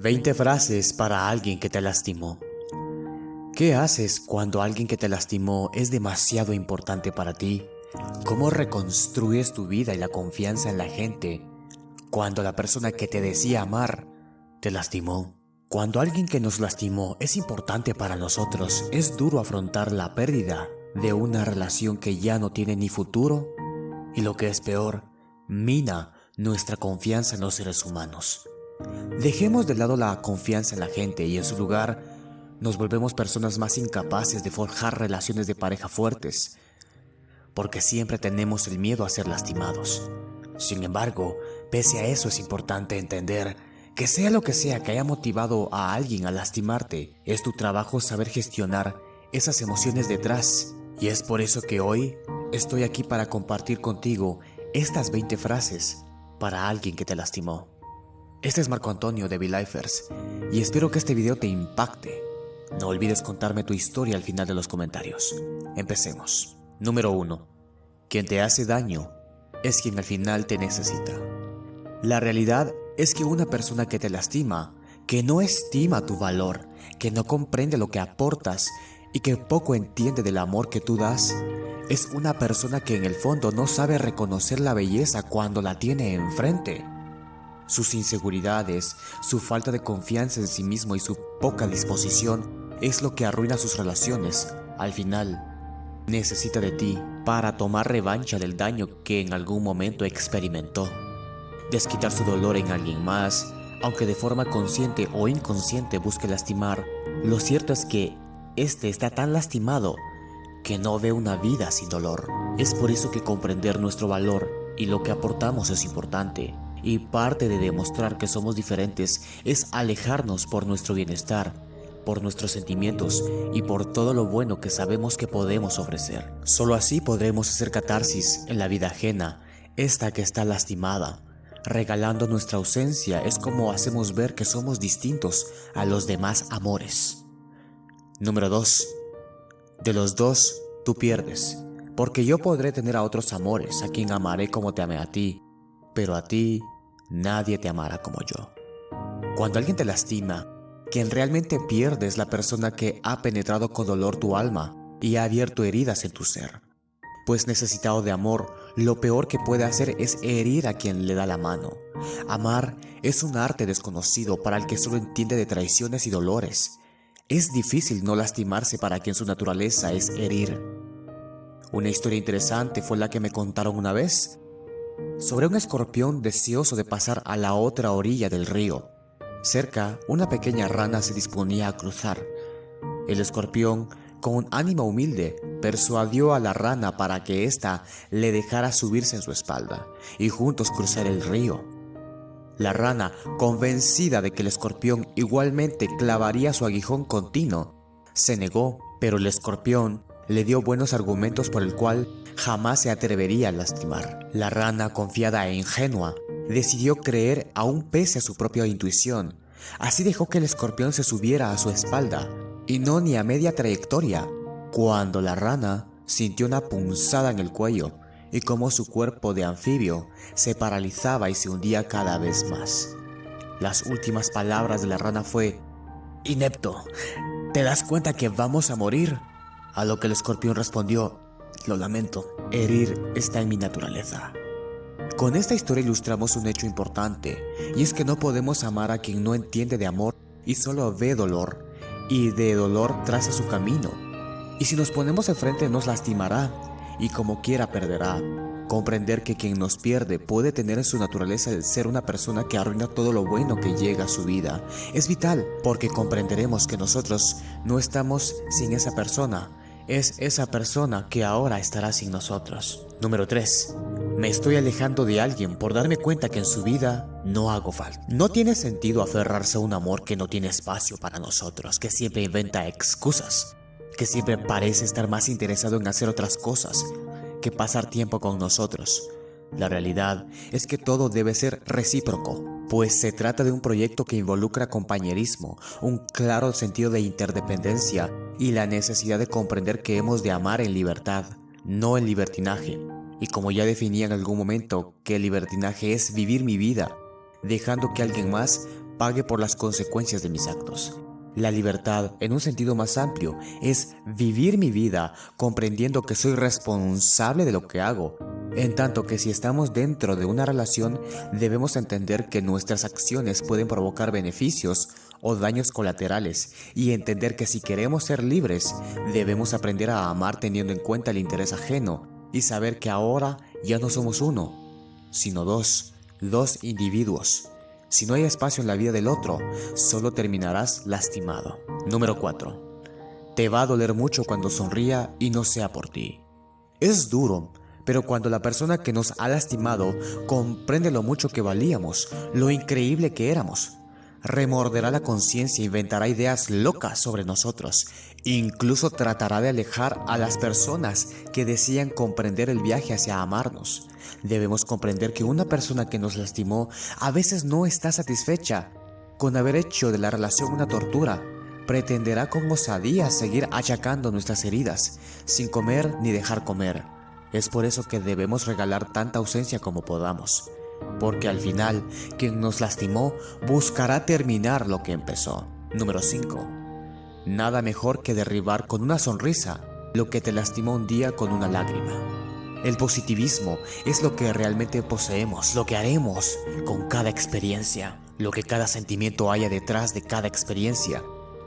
20 frases para alguien que te lastimó. ¿Qué haces cuando alguien que te lastimó es demasiado importante para ti? ¿Cómo reconstruyes tu vida y la confianza en la gente cuando la persona que te decía amar te lastimó? Cuando alguien que nos lastimó es importante para nosotros, es duro afrontar la pérdida de una relación que ya no tiene ni futuro y lo que es peor, mina nuestra confianza en los seres humanos. Dejemos de lado la confianza en la gente y en su lugar nos volvemos personas más incapaces de forjar relaciones de pareja fuertes, porque siempre tenemos el miedo a ser lastimados. Sin embargo, pese a eso es importante entender que sea lo que sea que haya motivado a alguien a lastimarte, es tu trabajo saber gestionar esas emociones detrás. Y es por eso que hoy estoy aquí para compartir contigo estas 20 frases para alguien que te lastimó. Este es Marco Antonio de V-Lifers y espero que este video te impacte. No olvides contarme tu historia al final de los comentarios. Empecemos. Número 1. Quien te hace daño es quien al final te necesita. La realidad es que una persona que te lastima, que no estima tu valor, que no comprende lo que aportas y que poco entiende del amor que tú das, es una persona que en el fondo no sabe reconocer la belleza cuando la tiene enfrente. Sus inseguridades, su falta de confianza en sí mismo y su poca disposición es lo que arruina sus relaciones. Al final, necesita de ti para tomar revancha del daño que en algún momento experimentó. Desquitar su dolor en alguien más, aunque de forma consciente o inconsciente busque lastimar, lo cierto es que este está tan lastimado que no ve una vida sin dolor. Es por eso que comprender nuestro valor y lo que aportamos es importante y parte de demostrar que somos diferentes es alejarnos por nuestro bienestar, por nuestros sentimientos y por todo lo bueno que sabemos que podemos ofrecer. Solo así podremos hacer catarsis en la vida ajena, esta que está lastimada. Regalando nuestra ausencia es como hacemos ver que somos distintos a los demás amores. Número 2. De los dos, tú pierdes, porque yo podré tener a otros amores, a quien amaré como te amé a ti, pero a ti nadie te amará como yo. Cuando alguien te lastima, quien realmente pierde es la persona que ha penetrado con dolor tu alma y ha abierto heridas en tu ser. Pues necesitado de amor, lo peor que puede hacer es herir a quien le da la mano. Amar es un arte desconocido para el que solo entiende de traiciones y dolores. Es difícil no lastimarse para quien su naturaleza es herir. Una historia interesante fue la que me contaron una vez sobre un escorpión deseoso de pasar a la otra orilla del río. Cerca, una pequeña rana se disponía a cruzar. El escorpión, con un ánimo humilde, persuadió a la rana para que ésta le dejara subirse en su espalda y juntos cruzar el río. La rana, convencida de que el escorpión igualmente clavaría su aguijón continuo, se negó, pero el escorpión le dio buenos argumentos por el cual jamás se atrevería a lastimar. La rana, confiada e ingenua, decidió creer aún pese a su propia intuición. Así dejó que el escorpión se subiera a su espalda, y no ni a media trayectoria, cuando la rana sintió una punzada en el cuello y como su cuerpo de anfibio se paralizaba y se hundía cada vez más. Las últimas palabras de la rana fue, Inepto, ¿te das cuenta que vamos a morir? A lo que el escorpión respondió, lo lamento, herir está en mi naturaleza. Con esta historia ilustramos un hecho importante, y es que no podemos amar a quien no entiende de amor y solo ve dolor, y de dolor traza su camino. Y si nos ponemos enfrente nos lastimará, y como quiera perderá. Comprender que quien nos pierde puede tener en su naturaleza el ser una persona que arruina todo lo bueno que llega a su vida. Es vital porque comprenderemos que nosotros no estamos sin esa persona, es esa persona que ahora estará sin nosotros. Número 3. Me estoy alejando de alguien por darme cuenta que en su vida no hago falta. No tiene sentido aferrarse a un amor que no tiene espacio para nosotros, que siempre inventa excusas, que siempre parece estar más interesado en hacer otras cosas que pasar tiempo con nosotros. La realidad es que todo debe ser recíproco, pues se trata de un proyecto que involucra compañerismo, un claro sentido de interdependencia y la necesidad de comprender que hemos de amar en libertad, no en libertinaje. Y como ya definí en algún momento que el libertinaje es vivir mi vida, dejando que alguien más pague por las consecuencias de mis actos. La libertad, en un sentido más amplio, es vivir mi vida comprendiendo que soy responsable de lo que hago, en tanto que si estamos dentro de una relación, debemos entender que nuestras acciones pueden provocar beneficios o daños colaterales y entender que si queremos ser libres, debemos aprender a amar teniendo en cuenta el interés ajeno y saber que ahora ya no somos uno, sino dos, dos individuos. Si no hay espacio en la vida del otro, solo terminarás lastimado. Número 4. Te va a doler mucho cuando sonría y no sea por ti. Es duro, pero cuando la persona que nos ha lastimado comprende lo mucho que valíamos, lo increíble que éramos, remorderá la conciencia e inventará ideas locas sobre nosotros. Incluso tratará de alejar a las personas que desean comprender el viaje hacia amarnos. Debemos comprender que una persona que nos lastimó a veces no está satisfecha con haber hecho de la relación una tortura. Pretenderá con osadía seguir achacando nuestras heridas, sin comer ni dejar comer. Es por eso que debemos regalar tanta ausencia como podamos, porque al final quien nos lastimó buscará terminar lo que empezó. Número 5. Nada mejor que derribar con una sonrisa lo que te lastimó un día con una lágrima. El positivismo es lo que realmente poseemos, lo que haremos con cada experiencia, lo que cada sentimiento haya detrás de cada experiencia.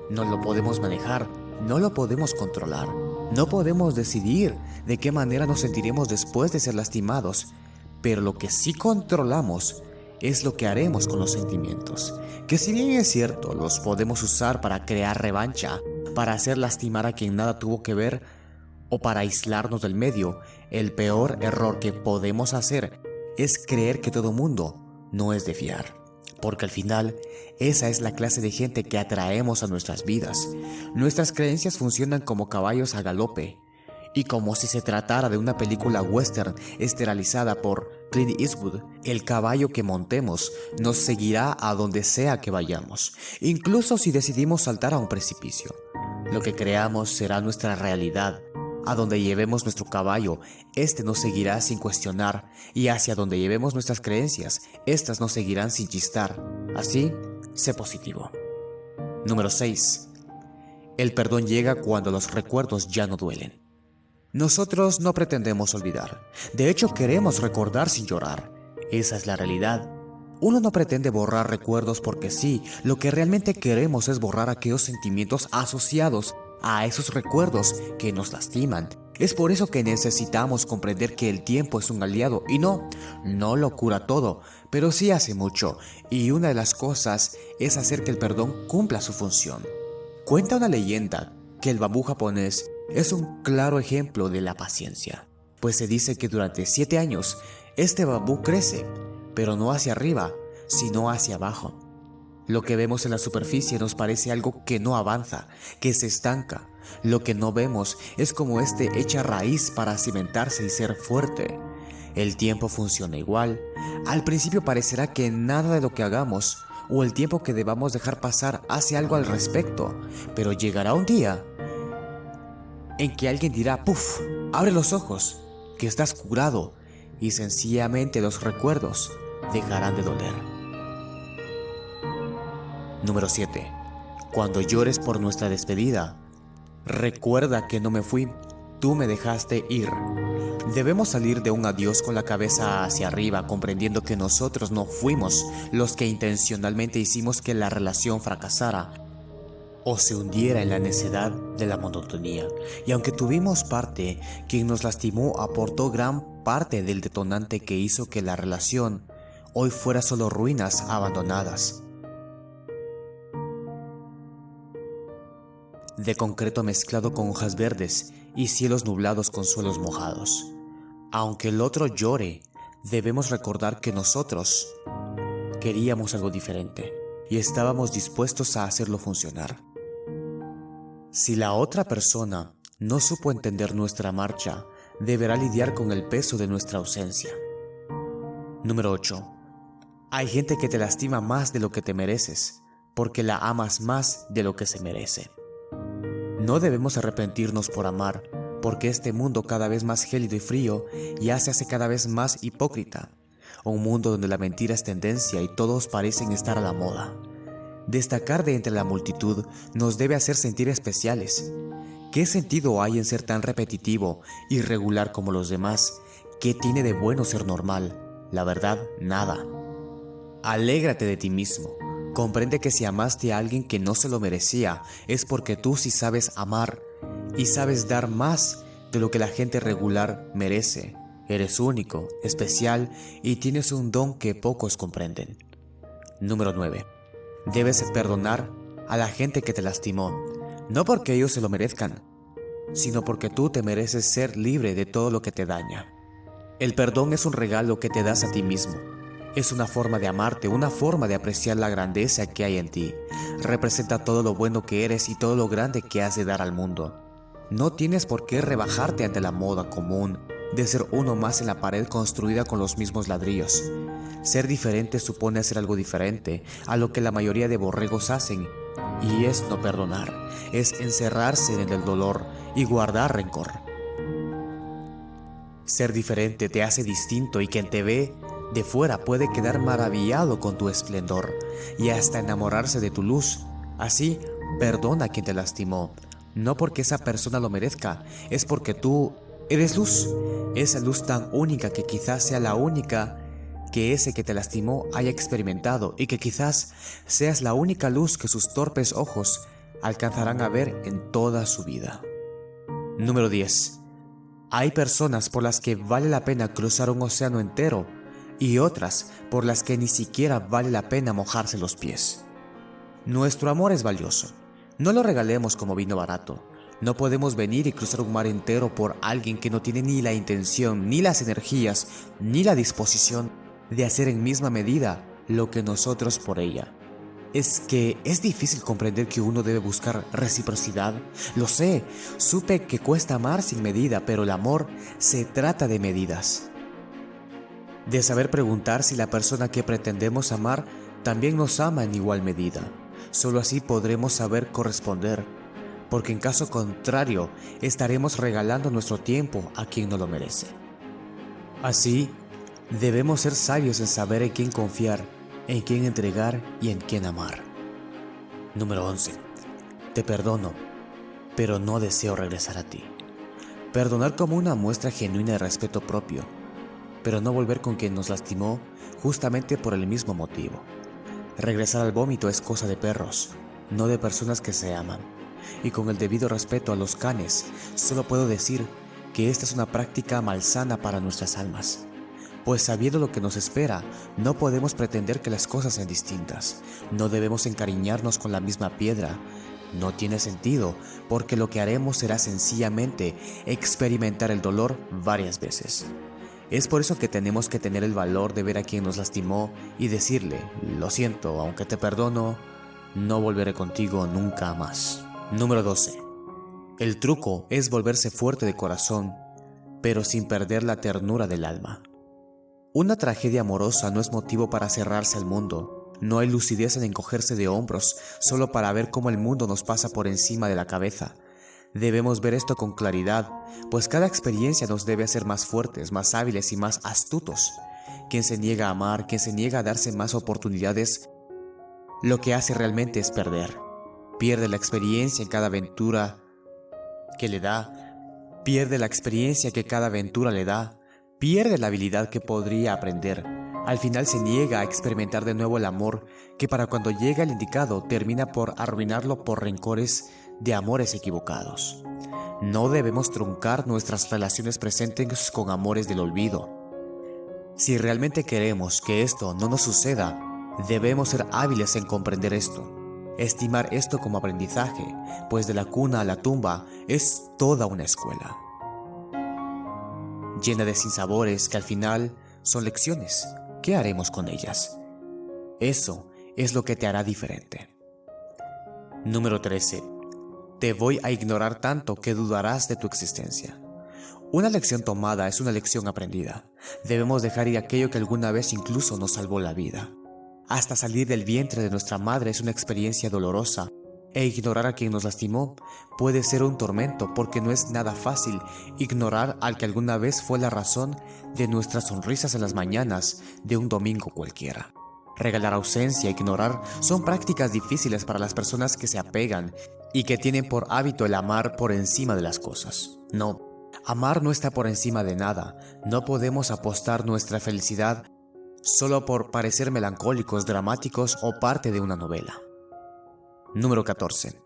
No lo podemos manejar, no lo podemos controlar, no podemos decidir de qué manera nos sentiremos después de ser lastimados, pero lo que sí controlamos es lo que haremos con los sentimientos, que si bien es cierto, los podemos usar para crear revancha, para hacer lastimar a quien nada tuvo que ver, o para aislarnos del medio, el peor error que podemos hacer es creer que todo mundo no es de fiar. Porque al final, esa es la clase de gente que atraemos a nuestras vidas. Nuestras creencias funcionan como caballos a galope. Y como si se tratara de una película western esterilizada por Clint Eastwood, el caballo que montemos nos seguirá a donde sea que vayamos, incluso si decidimos saltar a un precipicio. Lo que creamos será nuestra realidad, a donde llevemos nuestro caballo, éste nos seguirá sin cuestionar, y hacia donde llevemos nuestras creencias, éstas nos seguirán sin chistar. Así, sé positivo. Número 6. El perdón llega cuando los recuerdos ya no duelen. Nosotros no pretendemos olvidar. De hecho, queremos recordar sin llorar. Esa es la realidad. Uno no pretende borrar recuerdos porque sí, lo que realmente queremos es borrar aquellos sentimientos asociados a esos recuerdos que nos lastiman. Es por eso que necesitamos comprender que el tiempo es un aliado y no, no lo cura todo, pero sí hace mucho, y una de las cosas es hacer que el perdón cumpla su función. Cuenta una leyenda que el bambú japonés es un claro ejemplo de la paciencia, pues se dice que durante siete años este bambú crece, pero no hacia arriba, sino hacia abajo. Lo que vemos en la superficie nos parece algo que no avanza, que se estanca. Lo que no vemos es como este echa raíz para cimentarse y ser fuerte. El tiempo funciona igual. Al principio parecerá que nada de lo que hagamos o el tiempo que debamos dejar pasar hace algo al respecto, pero llegará un día en que alguien dirá, puff, abre los ojos, que estás curado, y sencillamente los recuerdos dejarán de doler. Número 7. Cuando llores por nuestra despedida, recuerda que no me fui, tú me dejaste ir. Debemos salir de un adiós con la cabeza hacia arriba, comprendiendo que nosotros no fuimos los que intencionalmente hicimos que la relación fracasara o se hundiera en la necedad de la monotonía. Y aunque tuvimos parte, quien nos lastimó aportó gran parte del detonante que hizo que la relación hoy fuera solo ruinas abandonadas. de concreto mezclado con hojas verdes y cielos nublados con suelos mojados. Aunque el otro llore, debemos recordar que nosotros queríamos algo diferente y estábamos dispuestos a hacerlo funcionar. Si la otra persona no supo entender nuestra marcha, deberá lidiar con el peso de nuestra ausencia. Número 8. Hay gente que te lastima más de lo que te mereces, porque la amas más de lo que se merece. No debemos arrepentirnos por amar, porque este mundo cada vez más gélido y frío ya se hace cada vez más hipócrita. Un mundo donde la mentira es tendencia y todos parecen estar a la moda. Destacar de entre la multitud nos debe hacer sentir especiales. ¿Qué sentido hay en ser tan repetitivo y regular como los demás? ¿Qué tiene de bueno ser normal? La verdad, nada. Alégrate de ti mismo. Comprende que si amaste a alguien que no se lo merecía, es porque tú sí sabes amar y sabes dar más de lo que la gente regular merece. Eres único, especial y tienes un don que pocos comprenden. Número 9. Debes perdonar a la gente que te lastimó, no porque ellos se lo merezcan, sino porque tú te mereces ser libre de todo lo que te daña. El perdón es un regalo que te das a ti mismo. Es una forma de amarte, una forma de apreciar la grandeza que hay en ti. Representa todo lo bueno que eres y todo lo grande que has de dar al mundo. No tienes por qué rebajarte ante la moda común de ser uno más en la pared construida con los mismos ladrillos. Ser diferente supone hacer algo diferente a lo que la mayoría de borregos hacen, y es no perdonar, es encerrarse en el dolor y guardar rencor. Ser diferente te hace distinto y quien te ve de fuera puede quedar maravillado con tu esplendor y hasta enamorarse de tu luz. Así, perdona a quien te lastimó, no porque esa persona lo merezca, es porque tú Eres luz, esa luz tan única que quizás sea la única que ese que te lastimó haya experimentado y que quizás seas la única luz que sus torpes ojos alcanzarán a ver en toda su vida. Número 10. Hay personas por las que vale la pena cruzar un océano entero y otras por las que ni siquiera vale la pena mojarse los pies. Nuestro amor es valioso. No lo regalemos como vino barato. No podemos venir y cruzar un mar entero por alguien que no tiene ni la intención, ni las energías, ni la disposición de hacer en misma medida lo que nosotros por ella. Es que es difícil comprender que uno debe buscar reciprocidad. Lo sé, supe que cuesta amar sin medida, pero el amor se trata de medidas. De saber preguntar si la persona que pretendemos amar también nos ama en igual medida. Solo así podremos saber corresponder porque en caso contrario estaremos regalando nuestro tiempo a quien no lo merece. Así, debemos ser sabios en saber en quién confiar, en quién entregar y en quién amar. Número 11. Te perdono, pero no deseo regresar a ti. Perdonar como una muestra genuina de respeto propio, pero no volver con quien nos lastimó justamente por el mismo motivo. Regresar al vómito es cosa de perros, no de personas que se aman y con el debido respeto a los canes, solo puedo decir que esta es una práctica malsana para nuestras almas. Pues sabiendo lo que nos espera, no podemos pretender que las cosas sean distintas. No debemos encariñarnos con la misma piedra. No tiene sentido, porque lo que haremos será sencillamente experimentar el dolor varias veces. Es por eso que tenemos que tener el valor de ver a quien nos lastimó y decirle, lo siento, aunque te perdono, no volveré contigo nunca más. Número 12. El truco es volverse fuerte de corazón, pero sin perder la ternura del alma. Una tragedia amorosa no es motivo para cerrarse al mundo. No hay lucidez en encogerse de hombros solo para ver cómo el mundo nos pasa por encima de la cabeza. Debemos ver esto con claridad, pues cada experiencia nos debe hacer más fuertes, más hábiles y más astutos. Quien se niega a amar, quien se niega a darse más oportunidades, lo que hace realmente es perder pierde la experiencia en cada aventura que le da, pierde la experiencia que cada aventura le da, pierde la habilidad que podría aprender. Al final se niega a experimentar de nuevo el amor que para cuando llega el indicado termina por arruinarlo por rencores de amores equivocados. No debemos truncar nuestras relaciones presentes con amores del olvido. Si realmente queremos que esto no nos suceda, debemos ser hábiles en comprender esto Estimar esto como aprendizaje, pues de la cuna a la tumba es toda una escuela. Llena de sinsabores que al final son lecciones. ¿Qué haremos con ellas? Eso es lo que te hará diferente. Número 13. Te voy a ignorar tanto que dudarás de tu existencia. Una lección tomada es una lección aprendida. Debemos dejar ir aquello que alguna vez incluso nos salvó la vida. Hasta salir del vientre de nuestra madre es una experiencia dolorosa, e ignorar a quien nos lastimó puede ser un tormento porque no es nada fácil ignorar al que alguna vez fue la razón de nuestras sonrisas en las mañanas de un domingo cualquiera. Regalar ausencia, ignorar, son prácticas difíciles para las personas que se apegan y que tienen por hábito el amar por encima de las cosas. No, amar no está por encima de nada. No podemos apostar nuestra felicidad solo por parecer melancólicos, dramáticos o parte de una novela. Número 14.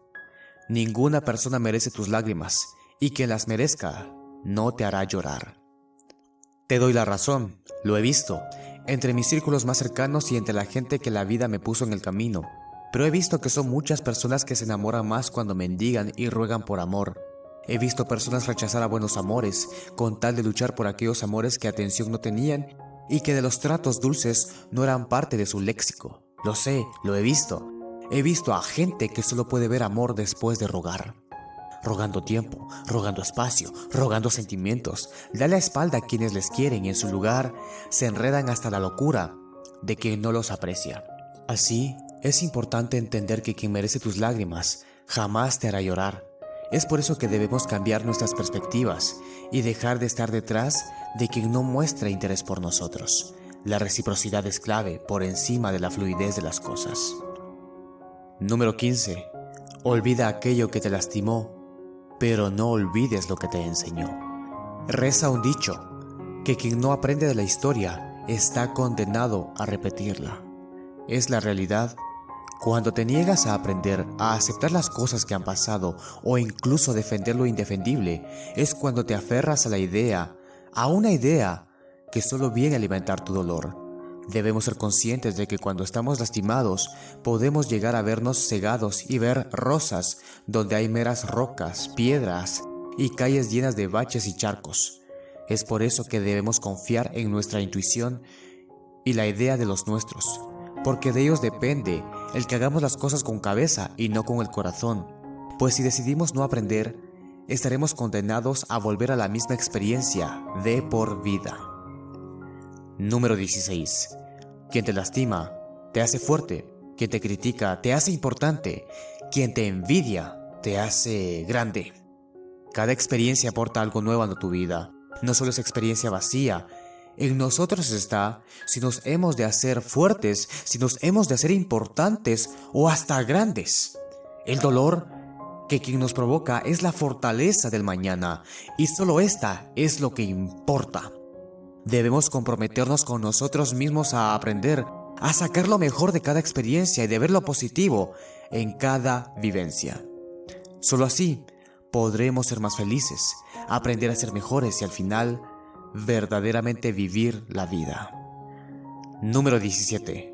Ninguna persona merece tus lágrimas y quien las merezca no te hará llorar. Te doy la razón, lo he visto, entre mis círculos más cercanos y entre la gente que la vida me puso en el camino, pero he visto que son muchas personas que se enamoran más cuando mendigan y ruegan por amor. He visto personas rechazar a buenos amores con tal de luchar por aquellos amores que atención no tenían y que de los tratos dulces no eran parte de su léxico. Lo sé, lo he visto. He visto a gente que solo puede ver amor después de rogar rogando tiempo, rogando espacio, rogando sentimientos. Da la espalda a quienes les quieren y en su lugar se enredan hasta la locura de quien no los aprecia. Así, es importante entender que quien merece tus lágrimas jamás te hará llorar. Es por eso que debemos cambiar nuestras perspectivas y dejar de estar detrás de quien no muestra interés por nosotros. La reciprocidad es clave por encima de la fluidez de las cosas. Número 15. Olvida aquello que te lastimó pero no olvides lo que te enseñó. Reza un dicho, que quien no aprende de la historia está condenado a repetirla. Es la realidad. Cuando te niegas a aprender, a aceptar las cosas que han pasado o incluso defender lo indefendible, es cuando te aferras a la idea, a una idea que solo viene a alimentar tu dolor. Debemos ser conscientes de que cuando estamos lastimados podemos llegar a vernos cegados y ver rosas donde hay meras rocas, piedras y calles llenas de baches y charcos. Es por eso que debemos confiar en nuestra intuición y la idea de los nuestros, porque de ellos depende el que hagamos las cosas con cabeza y no con el corazón, pues si decidimos no aprender, estaremos condenados a volver a la misma experiencia de por vida. Número 16. Quien te lastima, te hace fuerte. Quien te critica, te hace importante. Quien te envidia, te hace grande. Cada experiencia aporta algo nuevo a tu vida. No solo es experiencia vacía. En nosotros está si nos hemos de hacer fuertes, si nos hemos de hacer importantes o hasta grandes. El dolor que quien nos provoca es la fortaleza del mañana y solo esta es lo que importa. Debemos comprometernos con nosotros mismos a aprender, a sacar lo mejor de cada experiencia y de ver lo positivo en cada vivencia. Solo así podremos ser más felices, aprender a ser mejores y al final verdaderamente vivir la vida. Número 17.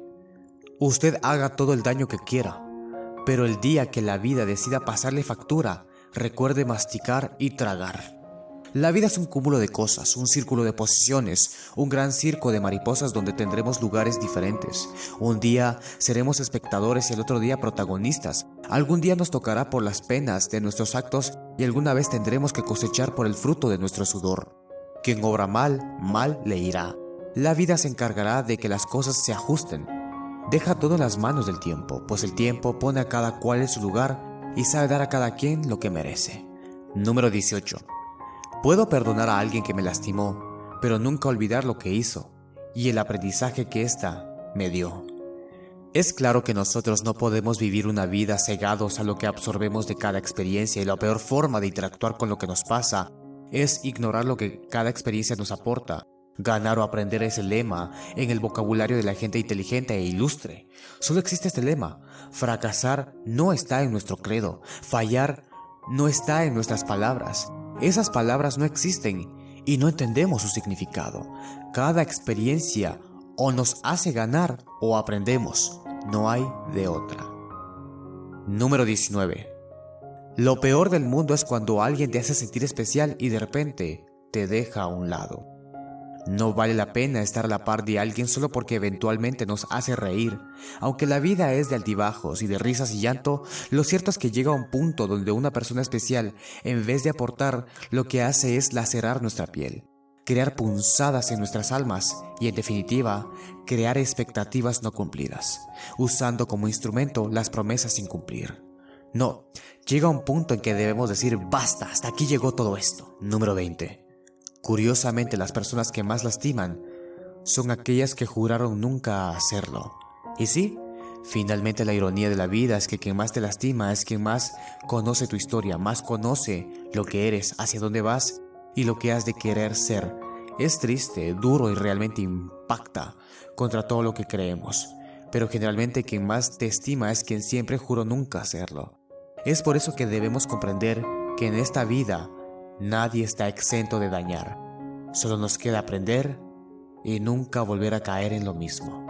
Usted haga todo el daño que quiera, pero el día que la vida decida pasarle factura, recuerde masticar y tragar. La vida es un cúmulo de cosas, un círculo de posiciones, un gran circo de mariposas donde tendremos lugares diferentes. Un día seremos espectadores y el otro día protagonistas. Algún día nos tocará por las penas de nuestros actos y alguna vez tendremos que cosechar por el fruto de nuestro sudor. Quien obra mal, mal le irá. La vida se encargará de que las cosas se ajusten. Deja todo en las manos del tiempo, pues el tiempo pone a cada cual en su lugar y sabe dar a cada quien lo que merece. Número 18. Puedo perdonar a alguien que me lastimó, pero nunca olvidar lo que hizo y el aprendizaje que ésta me dio. Es claro que nosotros no podemos vivir una vida cegados a lo que absorbemos de cada experiencia y la peor forma de interactuar con lo que nos pasa es ignorar lo que cada experiencia nos aporta. Ganar o aprender es el lema en el vocabulario de la gente inteligente e ilustre. Solo existe este lema. Fracasar no está en nuestro credo. Fallar no está en nuestras palabras. Esas palabras no existen y no entendemos su significado. Cada experiencia o nos hace ganar o aprendemos. No hay de otra. Número 19. Lo peor del mundo es cuando alguien te hace sentir especial y de repente te deja a un lado. No vale la pena estar a la par de alguien solo porque eventualmente nos hace reír. Aunque la vida es de altibajos y de risas y llanto, lo cierto es que llega a un punto donde una persona especial, en vez de aportar, lo que hace es lacerar nuestra piel, crear punzadas en nuestras almas y, en definitiva, crear expectativas no cumplidas, usando como instrumento las promesas sin cumplir. No, llega un punto en que debemos decir basta, hasta aquí llegó todo esto. Número 20. Curiosamente, las personas que más lastiman son aquellas que juraron nunca hacerlo. Y sí, finalmente la ironía de la vida es que quien más te lastima es quien más conoce tu historia, más conoce lo que eres, hacia dónde vas y lo que has de querer ser. Es triste, duro y realmente impacta contra todo lo que creemos, pero generalmente quien más te estima es quien siempre juró nunca hacerlo. Es por eso que debemos comprender que en esta vida nadie está exento de dañar. Solo nos queda aprender y nunca volver a caer en lo mismo.